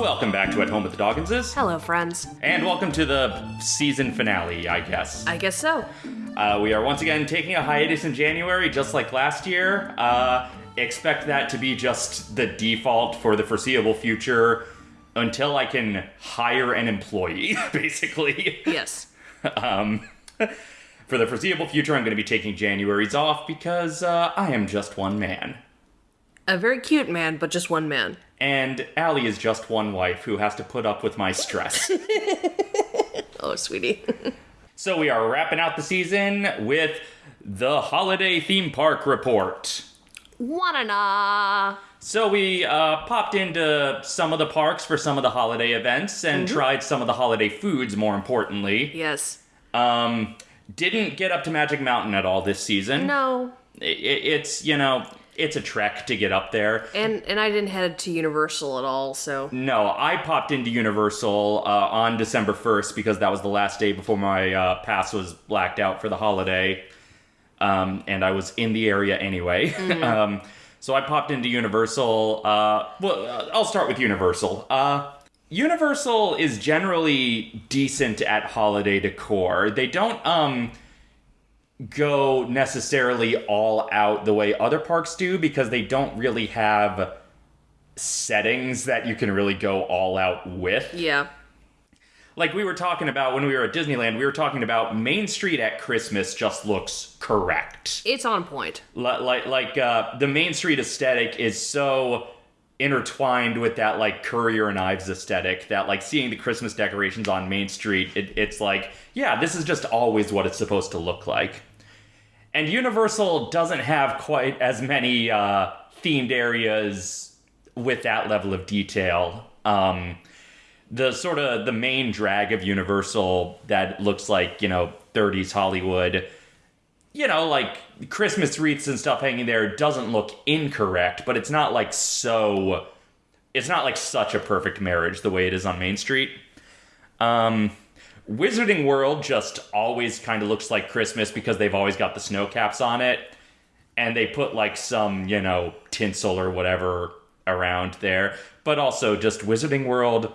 Welcome back to At Home with the Dawkinses, Hello, friends. and welcome to the season finale, I guess. I guess so. Uh, we are once again taking a hiatus in January, just like last year. Uh, expect that to be just the default for the foreseeable future until I can hire an employee, basically. Yes. Um, for the foreseeable future, I'm going to be taking January's off because uh, I am just one man. A very cute man, but just one man. And Allie is just one wife who has to put up with my stress. Oh, sweetie. so we are wrapping out the season with the holiday theme park report. Wanna So we uh, popped into some of the parks for some of the holiday events and tried some of the holiday foods. More importantly, Yes. um, didn't get up to Magic Mountain at all this season. No. I- I- it's you know it's a trek to get up there. And and I didn't head to Universal at all, so No, I popped into Universal uh, on December 1st because that was the last day before my uh, pass was blacked out for the holiday. Um, and I was in the area anyway. um, so I popped into Universal. Uh, well, uh, I'll start with Universal. Uh, Universal is generally decent at holiday decor. They don't um, go necessarily all out the way other parks do because they don't really have settings that you can really go all out with. yeah. Like we were talking about when we were at Disneyland, we were talking about Main Street at Christmas just looks correct. It's on point. Li- Like like uh, the Main Street aesthetic is so intertwined with that like Currier and Ives aesthetic that like seeing the Christmas decorations on Main Street, it, it's like yeah, this is just always what it's supposed to look like. And Universal doesn't have quite as many uh, themed areas with that level of detail. Um, the sort of the main drag of Universal that looks like you know 30s Hollywood, you know, like Christmas wreaths and stuff hanging there doesn't look incorrect, but it's not like so. It's not like such a perfect marriage the way it is on Main Street. Um, Wizarding World just always kind of looks like Christmas because they've always got the snow caps on it, and they put like some you know tinsel or whatever around there. But also just Wizarding World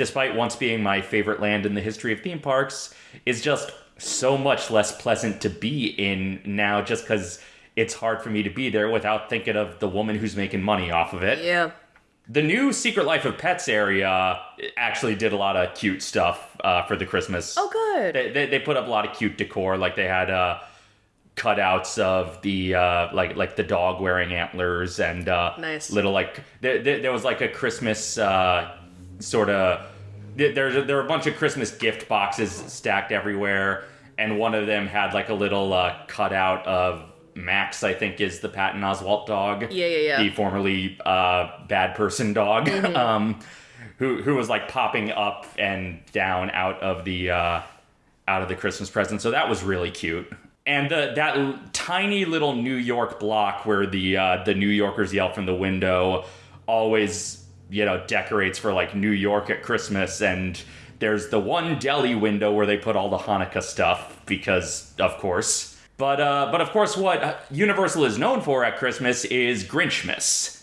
despite once being my favorite land in the history of theme parks, is just so much less pleasant to be in now just because it's hard for me to be there without thinking of the woman who's making money off of it. Yeah. The new Secret Life of Pets area actually did a lot of cute stuff uh, for the Christmas. Oh, good. They, they, they put up a lot of cute decor, like they had uh, cutouts of the uh, like like the dog wearing antlers and uh, Nice. little like there, there, there was like a Christmas uh, sort of there there there were a bunch of Christmas gift boxes stacked everywhere, and one of them had like a little uh, cutout of Max, I think is the Patton Oswalt dog. Yeah, yeah, yeah. The formerly uh, bad person dog, um, who who was like popping up and down out of the uh, out of the Christmas present. So that was really cute. And the that l- tiny little New York block where the uh, the New Yorkers yell from the window always you know decorates for like New York at Christmas and there's the one deli window where they put all the Hanukkah stuff because of course. But uh, but of course what Universal is known for at Christmas is Grinchmas.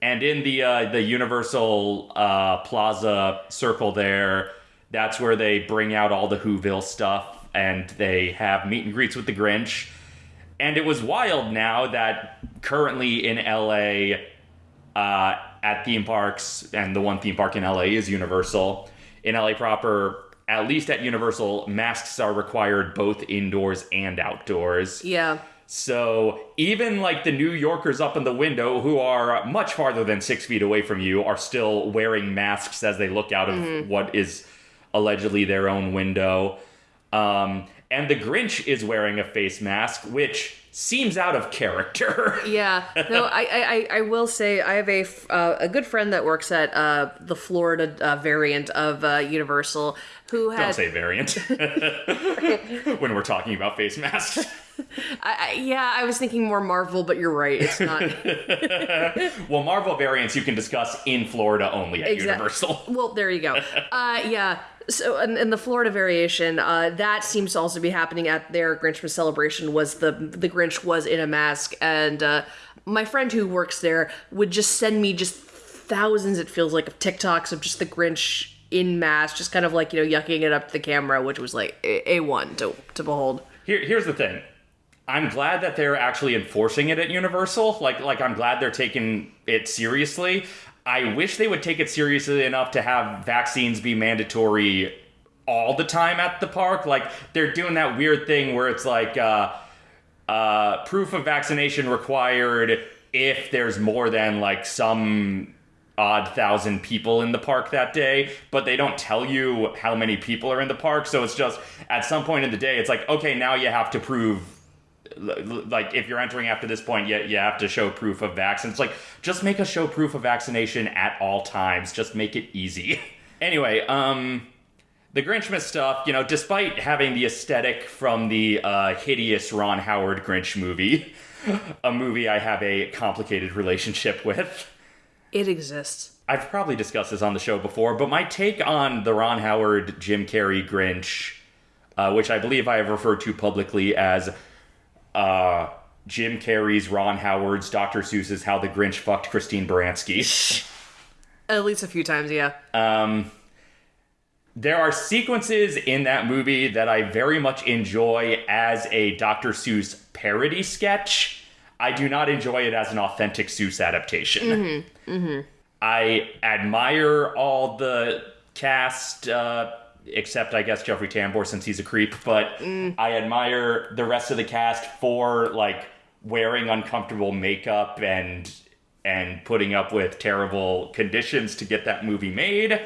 And in the uh, the Universal uh, Plaza circle there, that's where they bring out all the Whoville stuff and they have meet and greets with the Grinch. And it was wild now that currently in LA, uh, at theme parks, and the one theme park in LA is Universal. In LA proper, at least at Universal, masks are required both indoors and outdoors. Yeah. So even like the New Yorkers up in the window, who are much farther than six feet away from you, are still wearing masks as they look out of what is allegedly their own window. Um, and the Grinch is wearing a face mask, which seems out of character. Yeah. No, I, I, I- I will say I have a, uh, a good friend that works at uh, the Florida uh, variant of uh, Universal who has. Don't say variant when we're talking about face masks. I, I, yeah, I was thinking more Marvel, but you're right. It's not. Well, Marvel variants you can discuss in Florida only at Exact- Universal. Well, there you go. Uh, yeah. So, in, in the Florida variation, uh, that seems to also be happening at their Grinchmas celebration. Was the the Grinch was in a mask, and uh, my friend who works there would just send me just thousands, it feels like, of TikToks of just the Grinch in mask, just kind of like, you know, yucking it up to the camera, which was like A- A1 to, to behold. Here, here's the thing. I'm glad that they're actually enforcing it at Universal. Like, like I'm glad they're taking it seriously. I wish they would take it seriously enough to have vaccines be mandatory all the time at the park. Like, they're doing that weird thing where it's like uh, uh, proof of vaccination required if there's more than like some odd thousand people in the park that day, but they don't tell you how many people are in the park. So it's just at some point in the day, it's like, okay, now you have to prove. Like if you're entering after this point, you, you have to show proof of vaccine. It's like just make us show proof of vaccination at all times. Just make it easy. anyway, um, the Grinchmas stuff, you know, despite having the aesthetic from the uh, hideous Ron Howard Grinch movie, a movie I have a complicated relationship with. It exists. I've probably discussed this on the show before, but my take on the Ron Howard Jim Carrey Grinch, uh, which I believe I have referred to publicly as uh, Jim Carrey's, Ron Howard's, Dr. Seuss's How the Grinch Fucked Christine Baranski. At least a few times, yeah. Um, there are sequences in that movie that I very much enjoy as a Dr. Seuss parody sketch. I do not enjoy it as an authentic Seuss adaptation. I admire all the cast, uh, except I guess Jeffrey Tambor since he's a creep, but I admire the rest of the cast for like wearing uncomfortable makeup and and putting up with terrible conditions to get that movie made.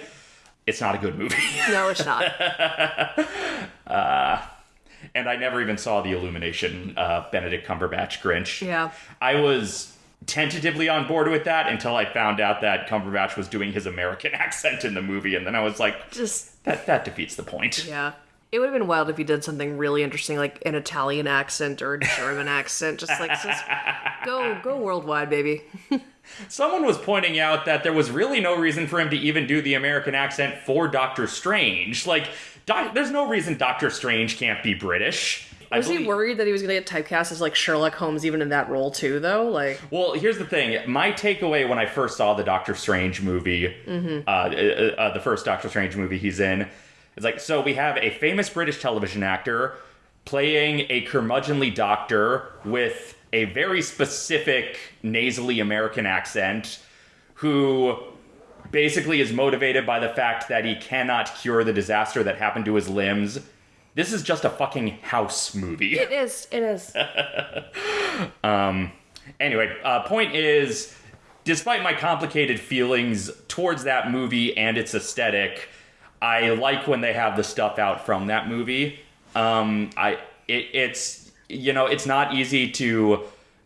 It's not a good movie. No, it's not. and I never even saw the Illumination uh, Benedict Cumberbatch Grinch. Yeah. I was tentatively on board with that until I found out that Cumberbatch was doing his American accent in the movie, and then I was like, Just, that that defeats the point. yeah. It would have been wild if he did something really interesting, like an Italian accent or a German accent. Just like, just go, go worldwide, baby. Someone was pointing out that there was really no reason for him to even do the American accent for Doctor Strange. Like, doc- there's no reason Doctor Strange can't be British. I Was he worried that he was going to get typecast as like Sherlock Holmes even in that role too, though? Like, Well, here's the thing. My takeaway when I first saw the Doctor Strange movie, uh, uh, uh, the first Doctor Strange movie he's in, is like, so we have a famous British television actor playing a curmudgeonly doctor with a very specific nasally American accent who basically is motivated by the fact that he cannot cure the disaster that happened to his limbs. This is just a fucking house movie. it is, it is. Anyway, uh, point is, despite my complicated feelings towards that movie and its aesthetic, I like when they have the stuff out from that movie. Um, I it, it's you know it's not easy to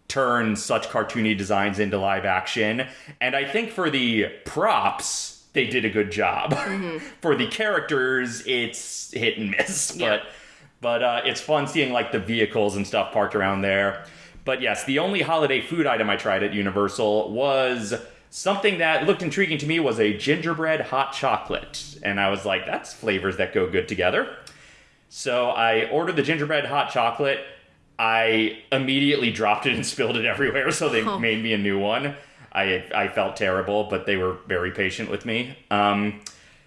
turn such cartoony designs into live action, and I think for the props they did a good job. for the characters, it's hit and miss, Yeah. but but uh, it's fun seeing like the vehicles and stuff parked around there. But yes, the only holiday food item I tried at Universal was something that looked intriguing to me was a gingerbread hot chocolate, and I was like, that's flavors that go good together. So I ordered the gingerbread hot chocolate. I immediately dropped it and spilled it everywhere, so they Oh. made me a new one. I I felt terrible, but they were very patient with me. Um,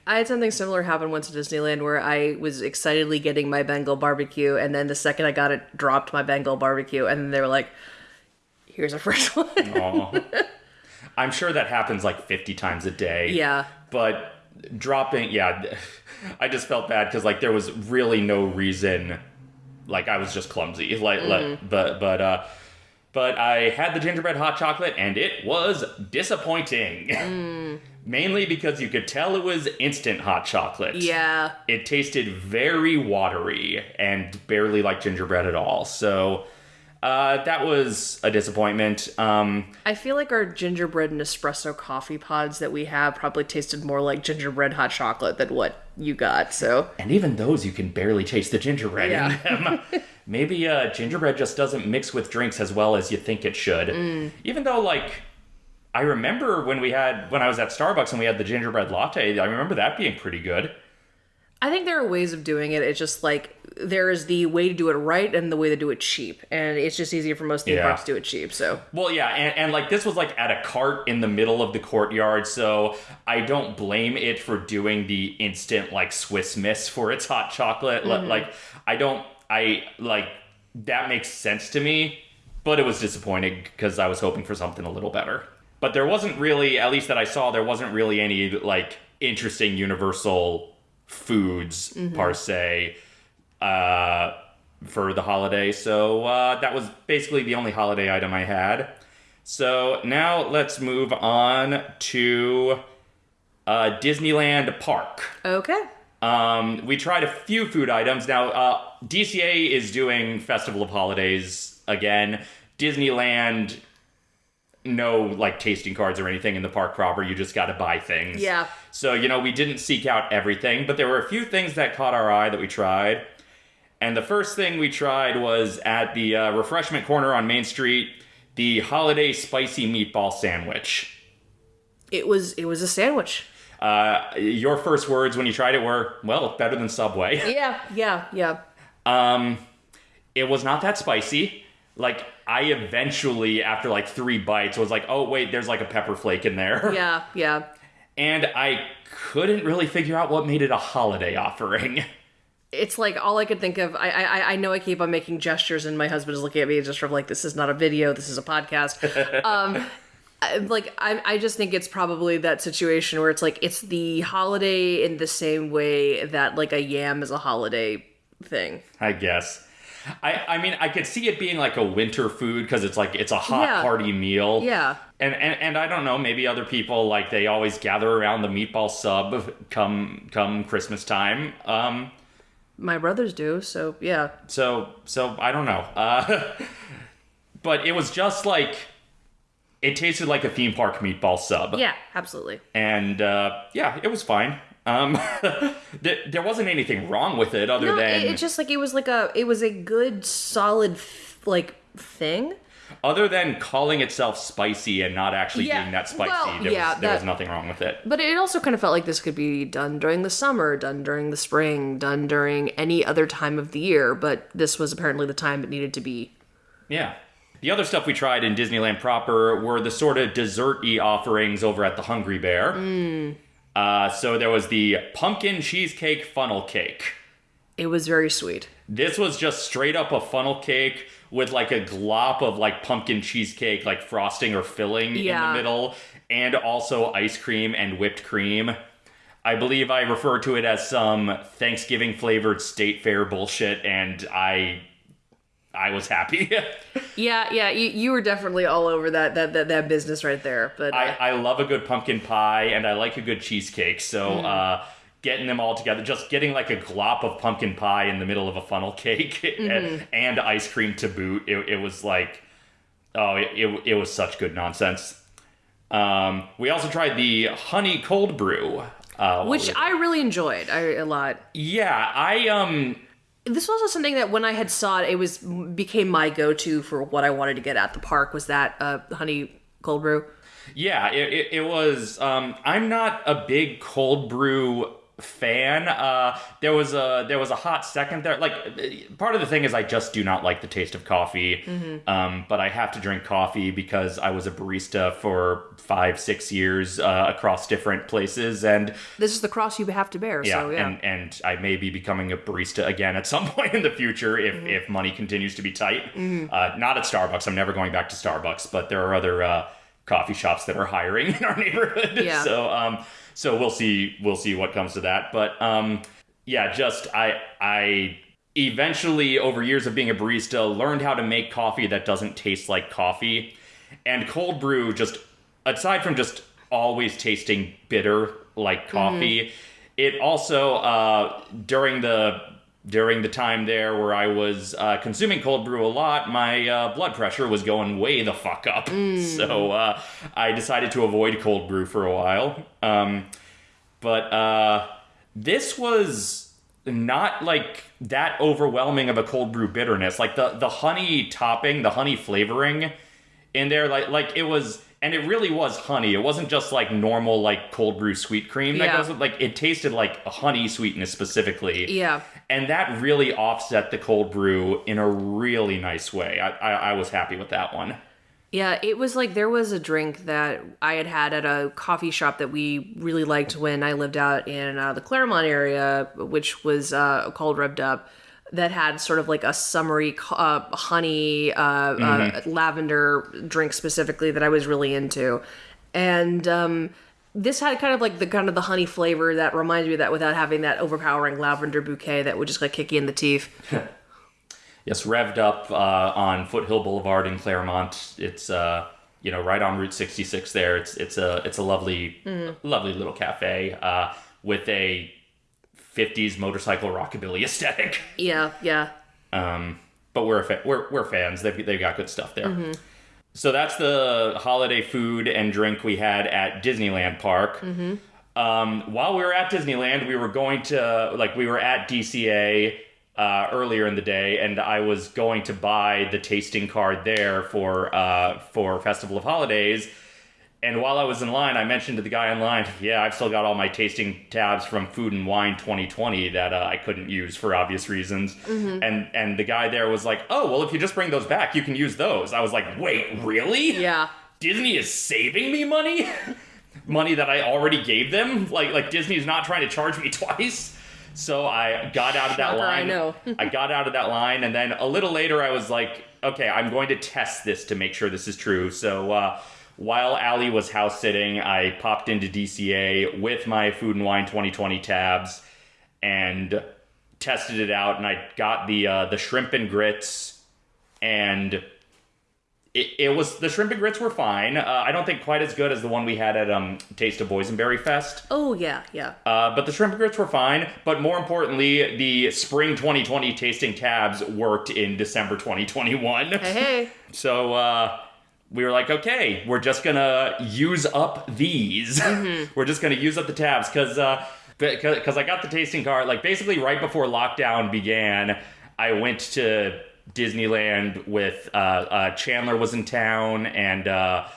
I had something similar happen once at Disneyland where I was excitedly getting my Bengal barbecue, and then the second I got it, dropped my Bengal barbecue, and they were like, "Here's a fresh one." I'm sure that happens like 50 times a day. yeah, But dropping, yeah, I just felt bad because like there was really no reason. Like I was just clumsy. Like, like but but uh, but I had the gingerbread hot chocolate and it was disappointing. Mainly because you could tell it was instant hot chocolate. yeah. It tasted very watery and barely like gingerbread at all. So uh, that was a disappointment. Um, I feel like our gingerbread and espresso coffee pods that we have probably tasted more like gingerbread hot chocolate than what you got. So And even those, you can barely taste the gingerbread Yeah. in them. Maybe uh, gingerbread just doesn't mix with drinks as well as you think it should. Mm. Even though, like, I remember when we had when I was at Starbucks and we had the gingerbread latte. I remember that being pretty good. I think there are ways of doing it. It's just like there is the way to do it right and the way to do it cheap, and it's just easier for most theme Yeah. parks to do it cheap. So Well, yeah, and, and like this was like at a cart in the middle of the courtyard, so I don't blame it for doing the instant like Swiss Miss for its hot chocolate. Li- mm-hmm. Like I don't, I like that makes sense to me, but it was disappointing because I was hoping for something a little better. But there wasn't really, at least that I saw, there wasn't really any like interesting Universal foods per se uh, for the holiday. So uh, that was basically the only holiday item I had. So now let's move on to uh, Disneyland Park. okay, Um, we tried a few food items. Now, uh, DCA is doing Festival of Holidays again. Disneyland, no like tasting cards or anything in the park proper. You just got to buy things. Yeah. So you know we didn't seek out everything, but there were a few things that caught our eye that we tried. And the first thing we tried was at the uh, refreshment corner on Main Street, the holiday spicy meatball sandwich. it was it was a sandwich. Uh, your first words when you tried it were, "Well, better than Subway." Yeah, yeah, yeah. Um, it was not that spicy. Like I eventually, after like three bites, was like, "Oh wait, there's like a pepper flake in there," Yeah, yeah. and I couldn't really figure out what made it a holiday offering. It's like all I could think of. I I I know I keep on making gestures, and my husband is looking at me just from like this is not a video, this is a podcast. um, I- like I I just think it's probably that situation where it's like it's the holiday in the same way that like a yam is a holiday thing. I guess. I, I mean, I could see it being like a winter food because it's like it's a hot Yeah. party meal. Yeah. And, and and I don't know, maybe other people like they always gather around the meatball sub come come Christmas time. Um, My brothers do, so yeah. so so I don't know. Uh, but it was just like it tasted like a theme park meatball sub. Yeah, absolutely. And uh, yeah, it was fine. Um, there, there wasn't anything wrong with it other No, than it, it just like it was like a it was a good solid f- like thing. other than calling itself spicy and not actually Yeah, being that spicy. well, there yeah, was, there was nothing wrong with it. But it also kind of felt like this could be done during the summer, done during the spring, done during any other time of the year, but this was apparently the time it needed to be. Yeah. The other stuff we tried in Disneyland proper were the sort of dessert-y offerings over at the Hungry Bear. Mm. Uh, so there was the pumpkin cheesecake funnel cake. It was very sweet. This was just straight up a funnel cake with like a glop of like pumpkin cheesecake, like frosting or filling in the middle, and also ice cream and whipped cream. I believe I refer to it as some Thanksgiving flavored state fair bullshit, and I I was happy. Yeah, yeah, you, you were definitely all over that that that, that business right there. But uh, I, I love a good pumpkin pie and I like a good cheesecake. So Mm. uh, getting them all together, just getting like a glop of pumpkin pie in the middle of a funnel cake Mm-hmm. and, and ice cream to boot, it, it was like, oh, it, it, it was such good nonsense. Um, we also tried the honey cold brew. Uh, which? I really enjoyed I, a lot. yeah, I um This was also something that when I had saw it, it was became my go-to for what I wanted to get at the park was that uh, honey cold brew. Yeah, it, it, it was. Um, I'm not a big cold brew fan. Uh, there was a there was a hot second there. Like part of the thing is I just do not like the taste of coffee. Um, but I have to drink coffee because I was a barista for five six years uh, across different places, and This is the cross you have to bear. yeah, so yeah. and and I may be becoming a barista again at some point in the future if Mm-hmm. if money continues to be tight. Uh, not at Starbucks. I'm never going back to Starbucks, but there are other uh, coffee shops that are hiring in our neighborhood. Yeah. So um, so we'll see we'll see what comes to that. But um, yeah, just I I eventually over years of being a barista learned how to make coffee that doesn't taste like coffee, and cold brew just aside from just always tasting bitter like coffee, it also uh, during the during the time there where I was uh, consuming cold brew a lot, my uh, blood pressure was going way the fuck up. So uh, I decided to avoid cold brew for a while. Um, but uh, this was not like that overwhelming of a cold brew bitterness. Like the the honey topping, the honey flavoring in there, like like it was and it really was honey. It wasn't just like normal like cold brew sweet cream that Yeah. goes with like it tasted like a honey sweetness specifically. Yeah. And that really offset the cold brew in a really nice way. I, I, I was happy with that one. Yeah, it was like there was a drink that I had had at a coffee shop that we really liked when I lived out in uh, the Claremont area, which was uh, called Revved Up, that had sort of like a summery uh, honey uh, uh, lavender drink specifically that I was really into, and um, this had kind of like the kind of the honey flavor that reminds me of that without having that overpowering lavender bouquet that would just like kick you in the teeth. Yes, revved up uh, on Foothill Boulevard in Claremont. It's uh, you know right on Route 66 there. It's it's a it's a lovely lovely little cafe uh, with a 50s motorcycle rockabilly aesthetic. Yeah, yeah. Um, but we're a fa- we're we're fans. They've they've got good stuff there. So that's the holiday food and drink we had at Disneyland Park. Um, while we were at Disneyland, we were going to like we were at DCA uh, earlier in the day, and I was going to buy the tasting card there for uh, for Festival of Holidays. And while I was in line, I mentioned to the guy in line, "Yeah, I've still got all my tasting tabs from Food and Wine 2020 that uh, I couldn't use for obvious reasons." And and the guy there was like, "Oh, well, if you just bring those back, you can use those." I was like, "Wait, really? Yeah. Disney is saving me money, money that I already gave them. Like like Disney's not trying to charge me twice." So I got out of that Shocker, I know. I got out of that line, and then a little later, I was like, "Okay, I'm going to test this to make sure this is true." So uh, while Allie was house sitting, I popped into DCA with my Food and Wine 2020 tabs and tested it out, and I got the uh, the shrimp and grits, and it, it was the shrimp and grits were fine. Uh, I don't think quite as good as the one we had at um, Taste of Boysenberry Fest. Oh yeah, yeah. Uh, but the shrimp and grits were fine. But more importantly, the spring 2020 tasting tabs worked in December 2021. Hey, hey. So uh, we were like, okay, we're just gonna use up these. we're just gonna use up the tabs because because I got the tasting card. Like basically right before lockdown began, I went to Disneyland with uh, uh, Chandler was in town and. Uh,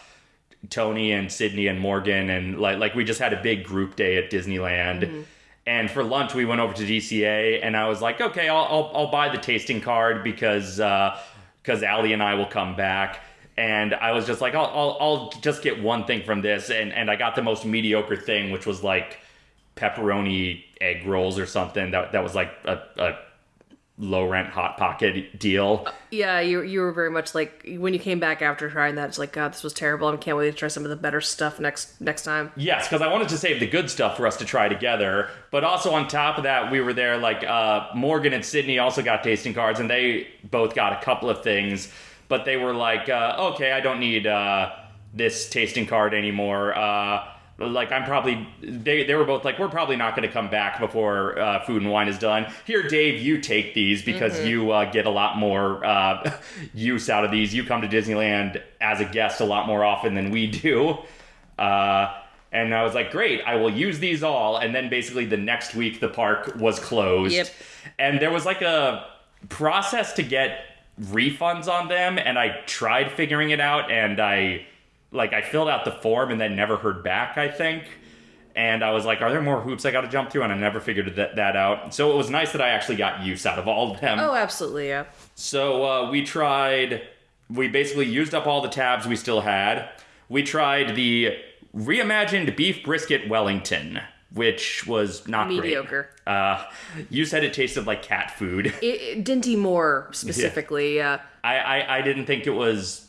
Tony and Sydney and Morgan and like like we just had a big group day at Disneyland. And for lunch we went over to DCA and I was like, okay, I'll I'll, I'll buy the tasting card because because Allie and I will come back. And I was just like, I'll, I'll I'll just get one thing from this, and and I got the most mediocre thing, which was like pepperoni egg rolls or something. That that was like a, a low rent hot pocket deal. Yeah, you you were very much like when you came back after trying that. It's like God, this was terrible. I can't wait to try some of the better stuff next next time. Yes, because I wanted to save the good stuff for us to try together. But also on top of that, we were there. Like uh, Morgan and Sydney also got tasting cards, and they both got a couple of things. But they were like, uh, "Okay, I don't need uh, this tasting card anymore." Uh, like I'm probably they they were both like, "We're probably not going to come back before uh, food and wine is done." Here, Dave, you take these because you uh, get a lot more uh, use out of these. You come to Disneyland as a guest a lot more often than we do. Uh, and I was like, great, I will use these all. And then basically the next week, the park was closed. Yep. And there was like a process to get refunds on them. And I tried figuring it out. And I, like, I filled out the form and then never heard back, I think. And I was like, are there more hoops I got to jump through? And I never figured that, that out. So it was nice that I actually got use out of all of them. Oh, absolutely, yeah. So uh, we tried. We basically used up all the tabs we still had. We tried the reimagined beef brisket Wellington, which was not great. Mediocre. Uh, you said it tasted like cat food. It, it, Dinty Moore specifically. Yeah. I, I I didn't think it was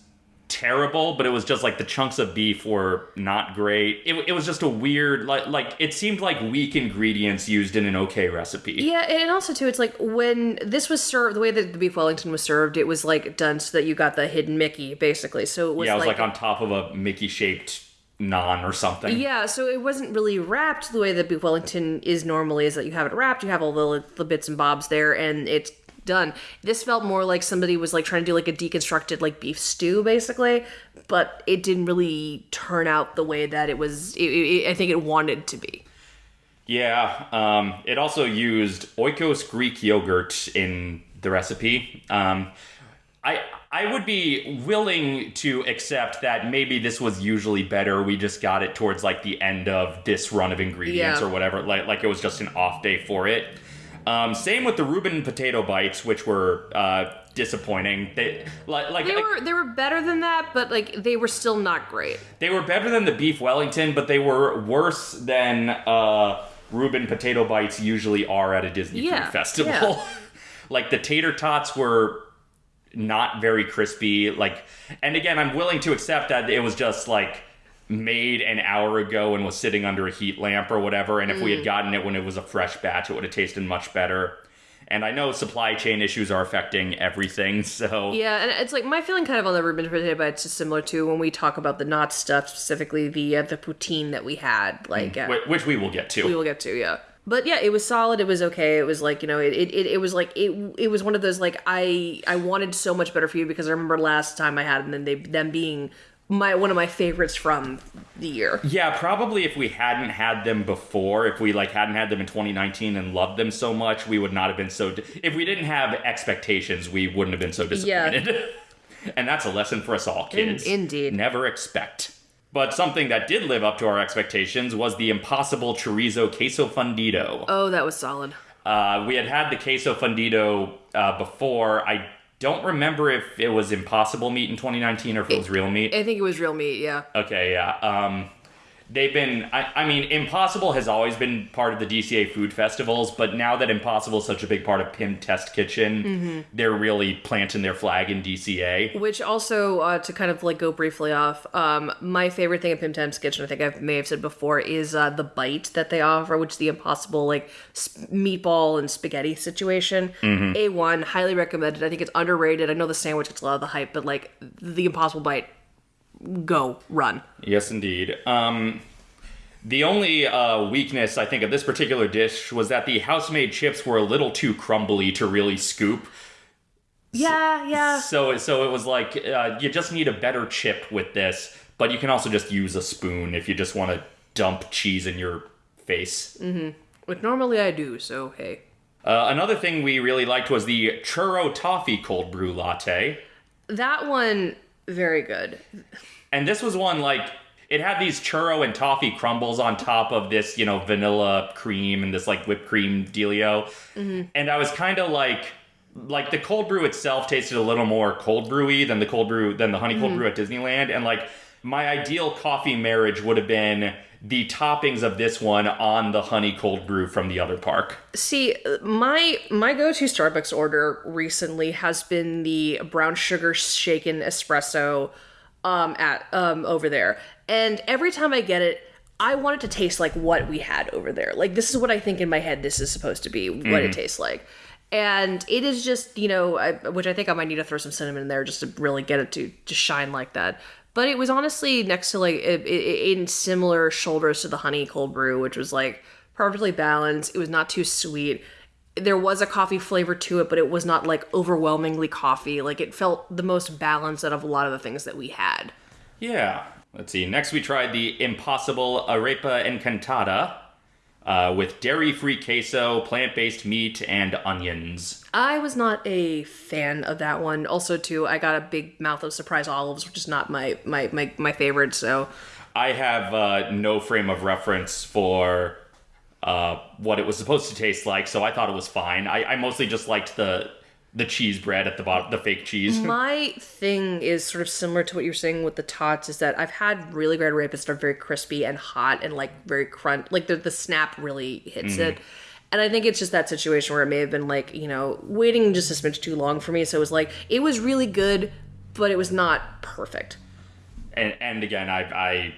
terrible, but it was just like the chunks of beef were not great. It, it was just a weird like like it seemed like weak ingredients used in an okay recipe. Yeah, and also too, it's like when this was served, the way that the beef Wellington was served, it was like done so that you got the hidden Mickey, basically. So it was yeah, it was like, like on top of a Mickey shaped naan or something. Yeah, so it wasn't really wrapped the way that beef Wellington is normally. Is that you have it wrapped, you have all the, the bits and bobs there, and it's done. This felt more like somebody was like trying to do like a deconstructed like beef stew, basically, but it didn't really turn out the way that it was. It, it, I think it wanted to be. Yeah, um, it also used Oikos Greek yogurt in the recipe. Um, I I would be willing to accept that maybe this was usually better. We just got it towards like the end of this run of ingredients Yeah. or whatever. Like like it was just an off day for it. Um, same with the Reuben potato bites, which were uh, disappointing. They like like They were they were better than that, but like they were still not great. they were better than the beef Wellington, but they were worse than uh, Reuben potato bites usually are at a Disney Yeah, food festival. yeah. like the tater tots were Knott's very crispy. Like, and again, I'm willing to accept that it was just like made an hour ago and was sitting under a heat lamp or whatever. And if we Mm. had gotten it when it was a fresh batch, it would have tasted much better. And I know supply chain issues are affecting everything, so Yeah, and it's like my feeling kind of on the Reuben potato bites is similar to when we talk about the not stuff, specifically the uh, the poutine that we had. Like uh, which we will get to. we will get to, yeah. But yeah, it was solid. It was okay. It was like you know, it it, it, was like it it was one of those like I I wanted so much better for you because I remember last time I had them and they them being my one of my favorites from the year. Yeah, probably if we hadn't had them before, if we like hadn't had them in 2019 and loved them so much, we would not have been so. Di- if we didn't have expectations, we wouldn't have been so disappointed. Yeah. and that's a lesson for us all, kids. indeed. Never expect. But something that did live up to our expectations was the impossible chorizo queso fundido. Oh, that was solid. Uh, we had had the queso fundido uh, before. I don't remember if it was impossible meat in 2019 or if it was real meat. I think it was real meat. Yeah. Okay, yeah. Um, they've been. I, I mean, Impossible has always been part of the DCA food festivals, but now that Impossible is such a big part of Pym Test Kitchen, Mm-hmm. they're really planting their flag in DCA. Which also, uh, to kind of like go briefly off, um, my favorite thing at Pym test Kitchen, I think I may have said before, is uh, the bite that they offer, which is the impossible like sp- meatball and spaghetti situation. A one, highly recommended. I think it's underrated. I know the sandwich gets a lot of the hype, but like the impossible bite, go run. Yes, indeed. Um, the only uh, weakness I think of this particular dish was that the house-made chips were a little too crumbly to really scoop. Yeah, yeah. So, so it was like uh, you just need a better chip with this, but you can also just use a spoon if you just want to dump cheese in your face. Which normally I do. So hey. Uh, another thing we really liked was the churro toffee cold brew latte. That one, very good. And this was one like it had these churro and toffee crumbles on top of this, you know, vanilla cream and this like whipped cream dealio. Mm-hmm. And I was kind of like like the cold brew itself tasted a little more cold brewy than the cold brew than the honey cold mm-hmm. brew at Disneyland and like my ideal coffee marriage would have been the toppings of this one on the honey cold brew from the other park. See, my my go-to Starbucks order recently has been the brown sugar shaken espresso um at um over there. And every time I get it, I want it to taste like what we had over there. Like this is what I think in my head this is supposed to be, what it tastes like. And it is just, you know, I, which I think I might need to throw some cinnamon in there just to really get it to to shine like that. But it was honestly next to like it, it, in similar shoulders to the honey cold brew, which was like perfectly balanced. It was not too sweet. There was a coffee flavor to it, but it was not like overwhelmingly coffee. Like it felt the most balanced out of a lot of the things that we had. Yeah. Let's see. Next, we tried the Impossible Arepa Encantada uh, with dairy-free queso, plant-based meat, and onions. I was not a fan of that one. Also, too, I got a big mouth of surprise olives, which is not my my my, my favorite. So I have uh, no frame of reference for uh, what it was supposed to taste like, so I thought it was fine. I, I mostly just liked the the cheese bread at the bottom, the fake cheese. my thing is sort of similar to what you're saying with the tots. Is that I've had really great that are very crispy and hot and like very crunch. Like the the snap really hits it. And I think it's just that situation where it may have been like, you know, waiting just a smidge too long for me. So it was like, it was really good, but it was not perfect. and and again, I I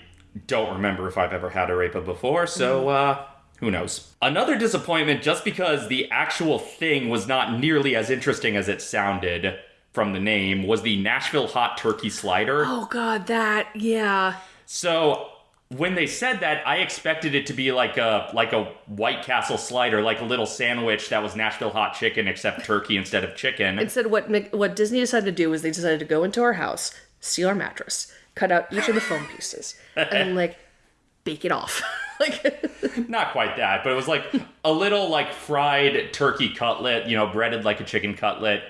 don't remember if I've ever had arepa before, so uh, who knows? Another disappointment, just because the actual thing was not nearly as interesting as it sounded from the name, was the Nashville hot turkey slider. Oh, God, that, yeah. So when they said that, I expected it to be like a like a White Castle slider, like a little sandwich that was Nashville hot chicken except turkey instead of chicken. Instead, what what Disney decided to do was they decided to go into our house, steal our mattress, cut out each of the foam pieces, and like bake it off. like Not quite that, but it was like a little like fried turkey cutlet, you know, breaded like a chicken cutlet.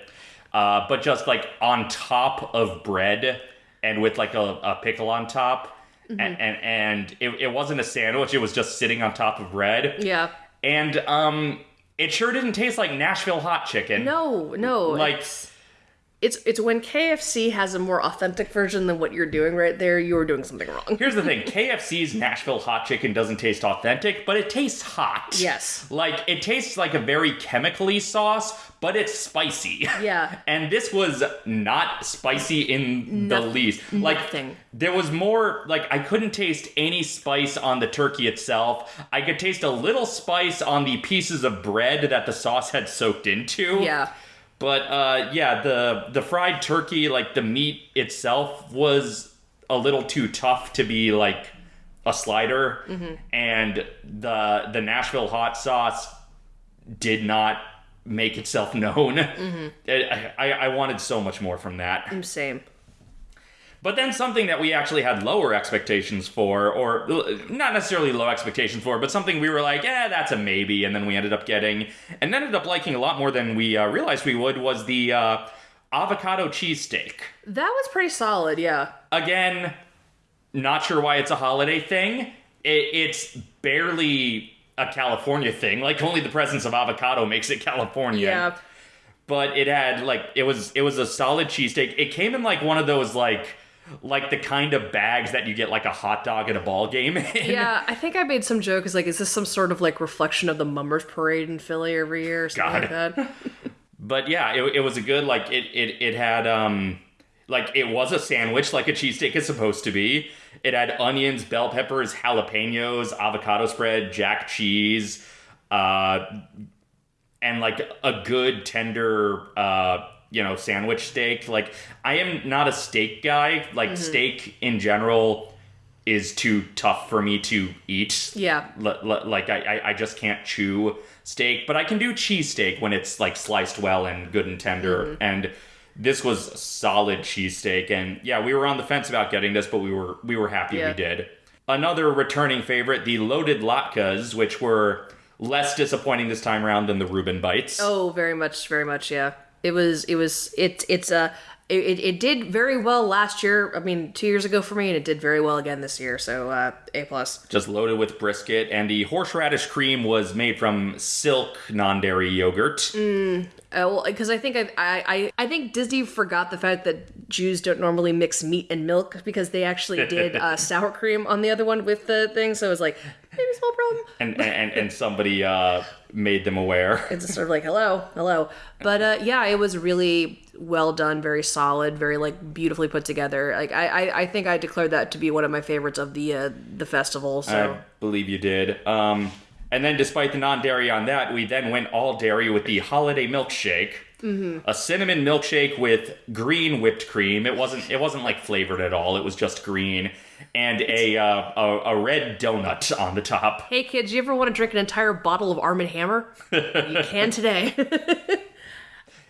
uh, but just like on top of bread and with like a, a pickle on top. Mm-hmm. And and, and it, it wasn't a sandwich, it was just sitting on top of bread. Yeah. And um it sure didn't taste like Nashville hot chicken. No, no. Like it's, it's it's when KFC has a more authentic version than what you're doing right there. You're doing something wrong. Here's the thing KFC's Nashville hot chicken doesn't taste authentic, but it tastes hot. Yes. Like, it tastes like a very chemically sauce, but it's spicy. Yeah. And this was not spicy in the least. Like, nothing. there was more, like, I couldn't taste any spice on the turkey itself. I could taste a little spice on the pieces of bread that the sauce had soaked into. Yeah. But uh, yeah, the the fried turkey, like the meat itself, was a little too tough to be like a slider, Mm-hmm. and the the Nashville hot sauce did not make itself known. Mm-hmm. It- I, I wanted so much more from that. I'm same. But then something that we actually had lower expectations for, or not necessarily low expectations for, but something we were like, yeah, that's a maybe, and then we ended up getting, and ended up liking a lot more than we uh, realized we would, was the uh, avocado cheesesteak. That was pretty solid. Yeah. Again, not sure why it's a holiday thing. It, it's barely a California thing. Like only the presence of avocado makes it California Yeah. but it had like it was it was a solid cheesesteak. It came in like one of those like like the kind of bags that you get like a hot dog at a ball game in. Yeah, I think I made some joke. Is like, is this some sort of like reflection of the Mummers Parade in Philly every year or something like that? But yeah, it, it was a good like it it it had um like it was a sandwich like a cheesesteak is supposed to be. It had onions, bell peppers, jalapenos, avocado spread, jack cheese, uh and like a good tender uh you know sandwich steak like i am not a steak guy like mm-hmm. steak in general is too tough for me to eat Yeah. L- l- like I, I i just can't chew steak but i can do cheesesteak when it's like sliced well and good and tender mm-hmm. and this was solid cheesesteak and yeah we were on the fence about getting this but we were we were happy Yeah. we did another returning favorite the loaded latkes which were less disappointing this time around than the Reuben bites. Oh, very much, very much. Yeah. It was. It was. It. It's a. It, it, did very well last year. I mean, two years ago for me, and it did very well again this year. So uh, a plus. Just loaded with brisket, and the horseradish cream was made from silk non-dairy yogurt. Oh, because I think I, I I I think Disney forgot the fact that Jews don't normally mix meat and milk because they actually did uh, sour cream on the other one with the thing. So it was like maybe small problem. and and, and somebody uh, made them aware. It's sort of like hello, hello. But uh, yeah, it was really well done, very solid, very like beautifully put together. Like I, I, I think I declared that to be one of my favorites of the uh, the festival. So I believe you did. Um, and then, despite the non-dairy on that, we then went all dairy with the holiday milkshake. Mm-hmm. A cinnamon milkshake with green whipped cream. It wasn't. It wasn't like flavored at all. It was just green, and a uh, a, a red donut on the top. hey kids, you ever want to drink an entire bottle of Arm and Hammer? you can today.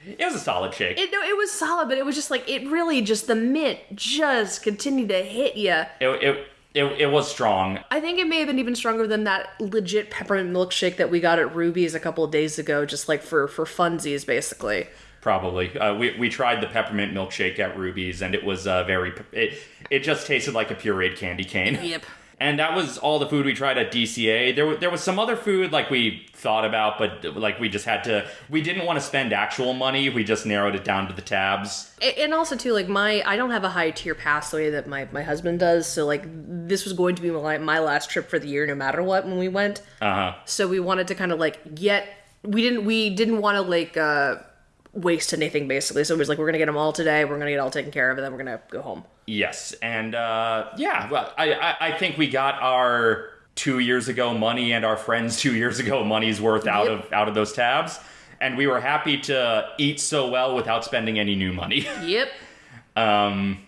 It was a solid shake. It, no, it was solid, but it was just like it really just the mint just continued to hit you. It, it, it, it was strong. I think it may have been even stronger than that legit peppermint milkshake that we got at Ruby's a couple of days ago, just like for for funsies, basically. Probably. Uh, we, we tried the peppermint milkshake at Ruby's, and it was uh, very. It, it just tasted like a pureed candy cane. Yep. And that was all the food we tried at DCA. There, there was some other food like we thought about, but like we just had to. We didn't want to spend actual money. We just narrowed it down to the tabs. And also too, like my I don't have a high tier pass the way that my my husband does. So like this was going to be my my last trip for the year, no matter what, when we went. Uh huh. So we wanted to kind of like get we didn't we didn't want to like uh waste anything basically. So it was like we're gonna get them all today. We're gonna get all taken care of, and then we're gonna go home. Yes, and uh, yeah, well, I, I I think we got our two years ago money and our friends two years ago money's worth out Yep. of out of those tabs, and we were happy to eat so well without spending any new money. Yep. Um,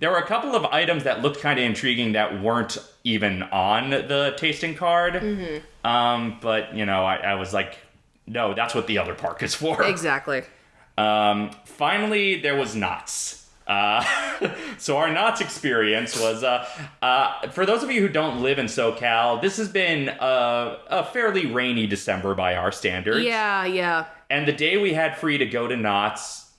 there were a couple of items that looked kind of intriguing that weren't even on the tasting card. Um, but you know, I, I was like, no, that's what the other park is for. Exactly. Um, finally, there was Knott's. Uh, so our Knott's experience was uh, uh, for those of you who don't live in SoCal. This has been a, a fairly rainy December by our standards. Yeah, yeah. And the day we had free to go to Knott's,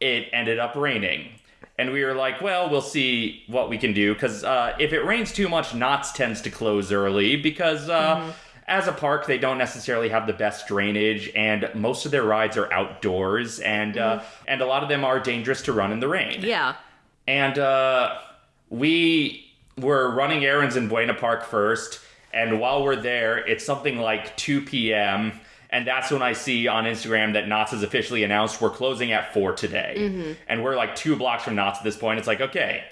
it ended up raining. And we were like, well, we'll see what we can do because uh, if it rains too much, Knott's tends to close early because uh, as a park, they don't necessarily have the best drainage, and most of their rides are outdoors, and uh, and a lot of them are dangerous to run in the rain. Yeah. And uh, we were running errands in Buena Park first, and while we're there, it's something like 2 p.m. And that's when I see on Instagram that Knott's has officially announced we're closing at 4 today. And we're like two blocks from Knott's at this point. It's like, okay,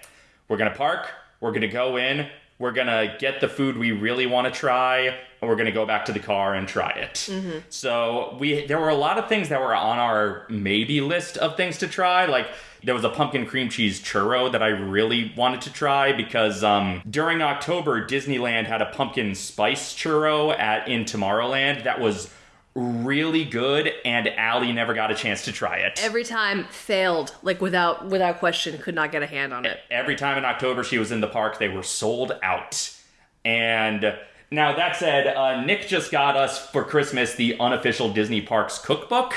we're going to park, we're going to go in, we're going to get the food we really want to try, and we're going to go back to the car and try it. So we there were a lot of things that were on our maybe list of things to try. Like there was a pumpkin cream cheese churro that I really wanted to try because um, during October Disneyland had a pumpkin spice churro at in Tomorrowland that was really good, and Allie never got a chance to try it. Every time failed, like without without question, could not get a hand on it. Every time in October she was in the park, they were sold out. And now that said, uh, Nick just got us for Christmas the unofficial Disney Parks cookbook.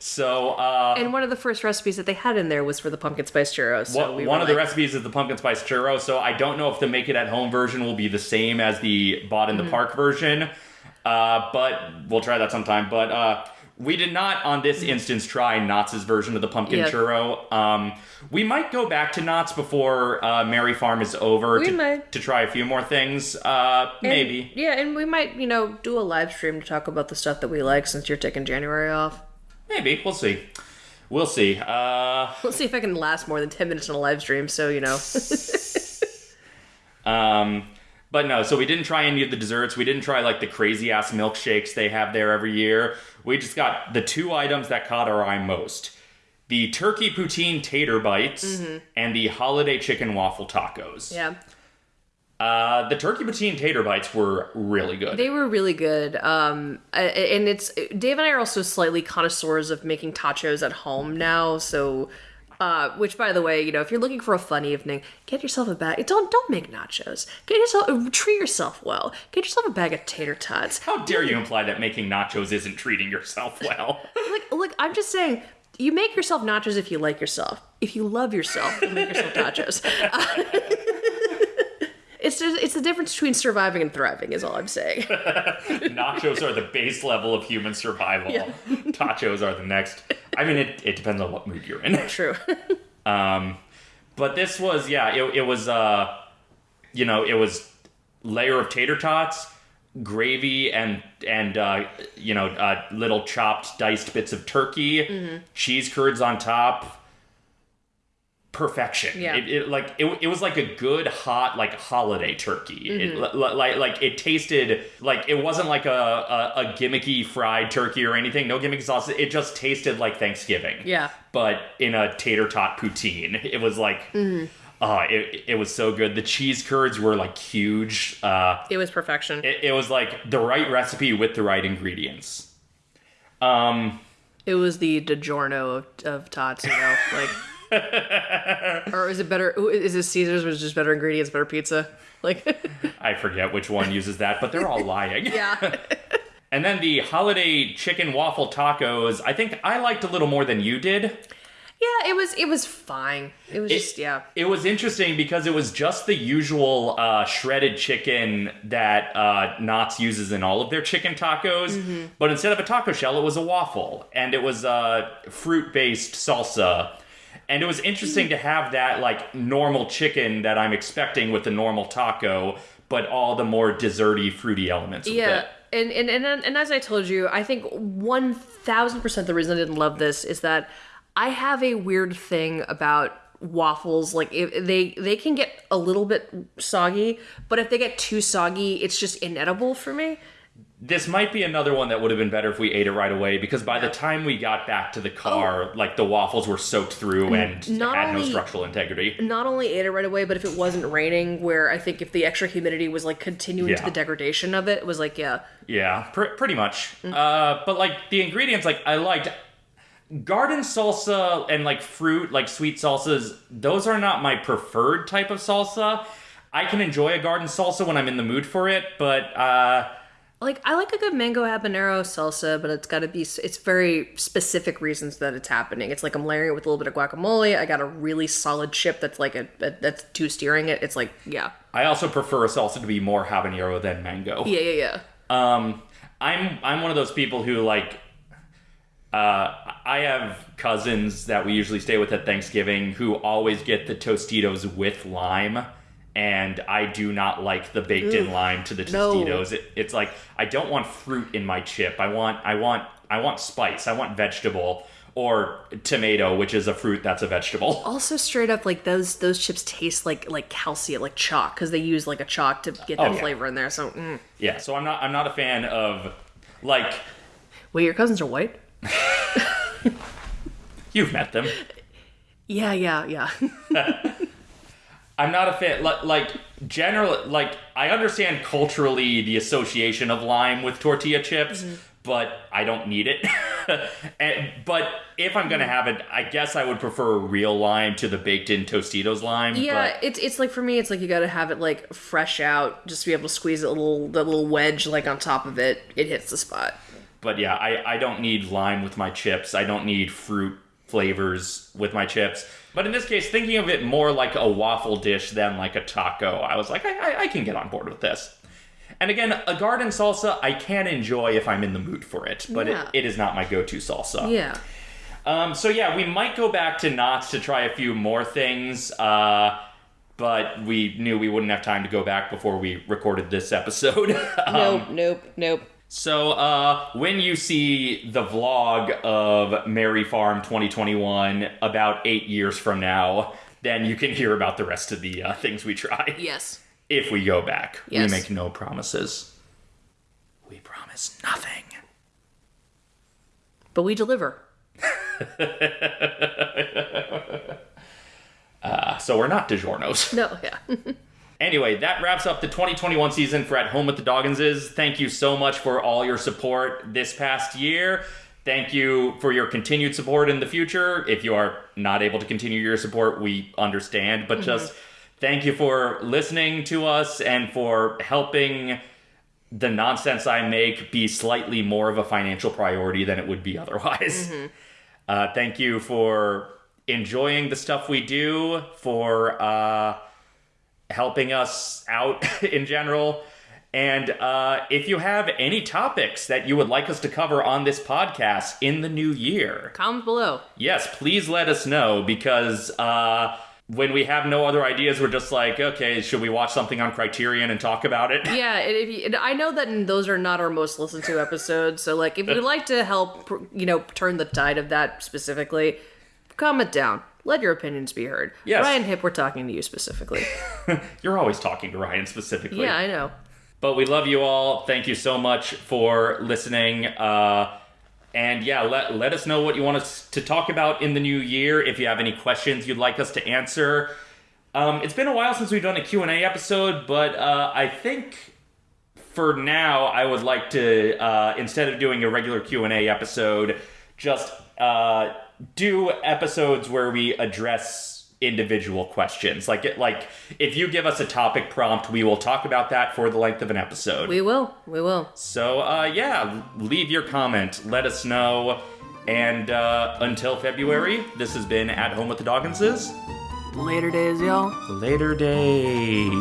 So uh, And one of the first recipes that they had in there was for the pumpkin spice churros. So One- we one of the recipes is the pumpkin spice churro, so I don't know if the make it at home version will be the same as the bought in Mm-hmm. the park version. Uh, but we'll try that sometime. But uh, we did not, on this instance, try Knott's version of the pumpkin Yeah. churro. Um, we might go back to Knott's before uh, Merry Farm is over to, to try a few more things. Uh, And- maybe. Yeah, and we might, you know, do a live stream to talk about the stuff that we like since you're taking January off. Maybe. We'll see. We'll see. Uh, We'll see if I can last more than 10 minutes on a live stream, so, you know. Um, but no, so we didn't try any of the desserts. We didn't try like the crazy ass milkshakes they have there every year. We just got the two items that caught our eye most the turkey poutine tater bites and the holiday chicken waffle tacos. yeah. Uh, the turkey poutine tater bites were really good. They were really good. Um, and it's Dave and I are also slightly connoisseurs of making tachos at home now. So, uh, which by the way, you know, if you're looking for a fun evening, get yourself a bag. It don't don't make nachos. Get yourself treat yourself well. Get yourself a bag of tater tots. How dare you imply that making nachos isn't treating yourself well? Like look, I'm just saying. You make yourself nachos if you like yourself. If you love yourself, you make yourself nachos. it's just, it's the difference between surviving and thriving, is all I'm saying. Nachos are the base level of human survival. Tachos are the next. I mean, it, it depends on what mood you're in. True. Um, but this was yeah, it, it was uh, you know, it was layer of tater tots, gravy, and and uh, you know, uh, little chopped diced bits of turkey, cheese curds on top. Perfection. Yeah. It, it like it, it was like a good hot like holiday turkey. It, li- li- like like it tasted like it wasn't like a, a a gimmicky fried turkey or anything. No gimmicky sauce. It just tasted like Thanksgiving Yeah. but in a tater tot poutine. It was like, uh, it, it was so good. The cheese curds were like huge. Uh, It was perfection. it, it was like the right recipe with the right ingredients. Um, It was the DiGiorno of, of tots, you know, like. or is it better? Is it Caesar's, which is just better ingredients, better pizza? Like, I forget which one uses that, but they're all lying. yeah, And then the holiday chicken waffle tacos, I think I liked a little more than you did. yeah. It was it was fine. It was just yeah. It was interesting because it was just the usual uh, shredded chicken that uh, Knott's uses in all of their chicken tacos, Mm-hmm. but instead of a taco shell, it was a waffle, and it was uh, fruit-based salsa. And it was interesting to have that like normal chicken that I'm expecting with the normal taco, but all the more desserty, fruity elements. With Yeah. it. And, and and and as I told you, I think one thousand percent the reason I didn't love this is that I have a weird thing about waffles. Like if they they can get a little bit soggy, but if they get too soggy, it's just inedible for me. This might be another one that would have been better if we ate it right away because by the time we got back to the car, like the waffles were soaked through and not had no structural integrity. Not only ate it right away, but if it wasn't raining, where I think if the extra humidity was like continuing to the degradation of it, it was like yeah, Yeah, pr- pretty much. Mm. Uh, but like the ingredients, like I liked garden salsa and like fruit, like sweet salsas. Those are not my preferred type of salsa. I can enjoy a garden salsa when I'm in the mood for it, but uh, Like I like a good mango habanero salsa, but it's got to be it's very specific reasons that it's happening. It's like I'm layering it with a little bit of guacamole. I got a really solid chip that's like a, a that's two steering it. It's like yeah, I also prefer a salsa to be more habanero than mango. yeah, yeah, yeah. Um, I'm I'm one of those people who like. Uh, I have cousins that we usually stay with at Thanksgiving who always get the Tostitos with lime, and I do not like the baked in lime to the no. Tostitos. It, it's like I don't want fruit in my chip. I want I want I want spice. I want vegetable or tomato, which is a fruit that's a vegetable. Also, straight up, like those those chips taste like like calcium, like chalk, because they use like a chalk to get that Oh, yeah. flavor in there. So, mm. Yeah, so I'm not I'm not a fan of like wait, your cousins are white? you've met them. Yeah, yeah, yeah. I'm not a fan. Like, like general, like I understand culturally the association of lime with tortilla chips, mm-hmm. but I don't need it. and, but if I'm gonna mm-hmm. have it, I guess I would prefer a real lime to the baked-in Tostitos lime. Yeah, but, it's it's like for me, it's like you got to have it like fresh out, just to be able to squeeze a little the little wedge like on top of it. It hits the spot. but yeah, I I don't need lime with my chips. I don't need fruit flavors with my chips. But in this case, thinking of it more like a waffle dish than like a taco, I was like, I, I, I can get on board with this. And again, a garden salsa I can enjoy if I'm in the mood for it, but Yeah. it, it is not my go-to salsa. Yeah. Um, so yeah, we might go back to Knott's to try a few more things, uh, but we knew we wouldn't have time to go back before we recorded this episode. Um, Nope. Nope. Nope. So uh, when you see the vlog of Merry Farm 2021 about eight years from now, then you can hear about the rest of the uh, things we try. Yes. If we go back, Yes. we make no promises. We promise nothing. But we deliver. Uh, so we're not DiGiorno's. No. Yeah. Anyway, that wraps up the 2021 season for At Home with the Dogginses. Thank you so much for all your support this past year. Thank you for your continued support in the future. If you are not able to continue your support, we understand, but just thank you for listening to us and for helping the nonsense I make be slightly more of a financial priority than it would be otherwise. Uh, thank you for enjoying the stuff we do, for uh, helping us out in general. And uh, if you have any topics that you would like us to cover on this podcast in the new year, Comments below. yes, please let us know because uh, when we have no other ideas, we're just like, okay, should we watch something on Criterion and talk about it? Yeah, and you, and I know that those are not our most listened to episodes. So, like, if you'd like to help, you know, turn the tide of that specifically, comment down. Let your opinions be heard. Yes. Ryan Hip, we're talking to you specifically. You're always talking to Ryan specifically. yeah, I know. But we love you all. Thank you so much for listening. Uh, and yeah, let, let us know what you want us to talk about in the new year. If you have any questions you'd like us to answer. Um, it's been a while since we've done a Q&A episode, but uh, I think for now I would like to, uh, instead of doing a regular Q&A episode, just uh, do episodes where we address individual questions. Like, it, like if you give us a topic prompt, we will talk about that for the length of an episode. We will. We will. So, uh, yeah, leave your comment. Let us know. And uh, until February, this has been At Home with the Dogginses. Later days, y'all. Later days.